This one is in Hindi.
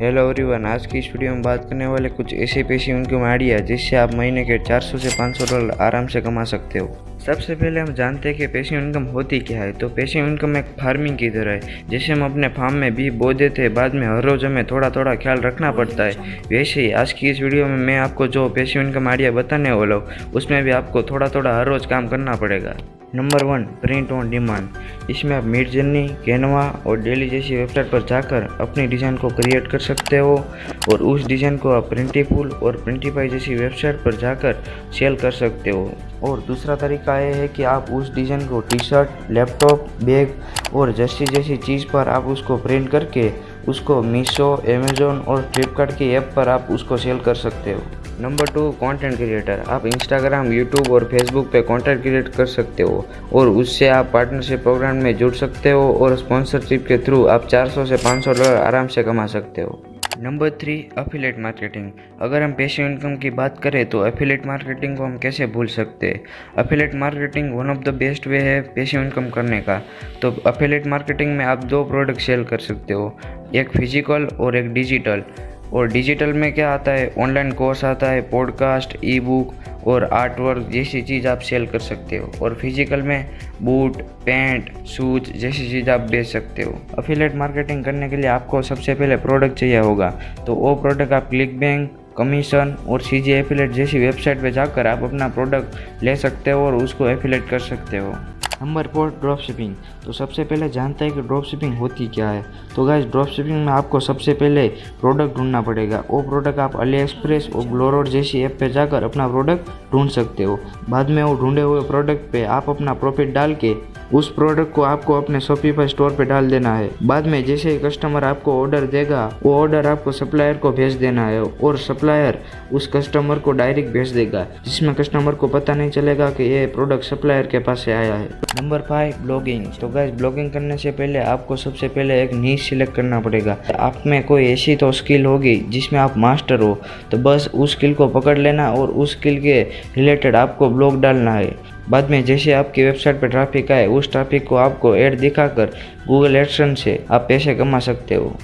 हेलो एवरीवन आज की इस वीडियो में बात करने वाले कुछ ऐसे पैसे इनकम आइडिया जिससे आप महीने के 400 से 500 डॉलर आराम से कमा सकते हो। सबसे पहले हम जानते हैं कि पैसिव इनकम होती क्या है तो पैसिव इनकम एक फ़ार्मिंग की तरह है, जैसे हम अपने फार्म में भी बो देते हैं, बाद में हर रोज़ हमें थोड़ा थोड़ा ख्याल रखना पड़ता है। वैसे ही आज की इस वीडियो में मैं आपको जो पैसिव इनकम आइडिया बताने वाला हूँ, उसमें भी आपको थोड़ा थोड़ा हर रोज़ काम करना पड़ेगा। Number one print on demand इसमें आप मिड जर्नी कैनवा और डेली जैसी वेबसाइट पर जाकर अपनी डिज़ाइन को क्रिएट कर सकते हो और उस डिज़ाइन को आप प्रिंटीफुल और प्रिंटीफाई जैसी वेबसाइट पर जाकर सेल कर सकते हो। और दूसरा तरीका यह है कि आप उस डिज़ाइन को टी शर्ट लैपटॉप बैग और जैसी जैसी चीज़ पर आप उसको प्रिंट करके उसको मीशो अमेज़ोन और फ्लिपकार्ट की ऐप पर आप उसको सेल कर सकते हो। नंबर टू कंटेंट क्रिएटर आप इंस्टाग्राम यूट्यूब और फेसबुक पे कंटेंट क्रिएट कर सकते हो और उससे आप पार्टनरशिप प्रोग्राम में जुड़ सकते हो और स्पॉन्सरशिप के थ्रू आप 400 से 500 डॉलर आराम से कमा सकते हो। नंबर थ्री अफिलेट मार्केटिंग अगर हम पैसिव इनकम की बात करें तो अफिलेट मार्केटिंग को हम कैसे भूल सकते? हैं affiliate marketing one of the best way है पैसिव इनकम करने का। तो अफिलेट मार्केटिंग में आप दो प्रोडक्ट सेल कर सकते हो, एक फ़िज़िकल और एक डिजिटल और डिजिटल में क्या आता है? ऑनलाइन कोर्स आता है पॉडकास्ट ई बुक और आर्ट वर्क जैसी चीज़ आप सेल कर सकते हो। और फ़िज़िकल में बूट पैंट शूज़ जैसी चीज़ आप बेच सकते हो। अफिलेट मार्केटिंग करने के लिए आपको सबसे पहले प्रोडक्ट चाहिए होगा। तो वो प्रोडक्ट आप क्लिक बैंक कमीशन और सी जी एफिलेट जैसी वेबसाइट पे जाकर आप अपना प्रोडक्ट ले सकते हो और उसको एफिलेट कर सकते हो। नंबर फोर ड्रॉप शिपिंग तो सबसे पहले जानते हैं कि ड्रॉप शिपिंग होती क्या है। तो गाइज़ ड्रॉप शिपिंग में आपको सबसे पहले प्रोडक्ट ढूंढना पड़ेगा। वो प्रोडक्ट आप अली एक्सप्रेस और ग्लोरोड जैसी ऐप पे जाकर अपना प्रोडक्ट ढूंढ सकते हो। बाद में वो ढूंढे हुए प्रोडक्ट पे आप अपना प्रॉफिट डाल के उस प्रोडक्ट को आपको अपने शॉपिफाई स्टोर पे डाल देना है। बाद में जैसे ही कस्टमर आपको ऑर्डर देगा, वो ऑर्डर आपको सप्लायर को भेज देना है और सप्लायर उस कस्टमर को डायरेक्ट भेज देगा, जिसमें कस्टमर को पता नहीं चलेगा कि ये प्रोडक्ट सप्लायर के पास से आया है। नंबर फाइव ब्लॉगिंग तो गैस ब्लॉगिंग करने से पहले आपको सबसे पहले एक नीच सिलेक्ट करना पड़ेगा। आप में कोई ऐसी तो स्किल होगी जिसमें आप मास्टर हो। तो बस उस स्किल को पकड़ लेना और उस स्किल के रिलेटेड आपको ब्लॉग डालना है। बाद में जैसे आपकी वेबसाइट पर ट्रैफ़िक आए, उस ट्रैफ़िक को आपको ऐड दिखाकर गूगल एडसन से आप पैसे कमा सकते हो।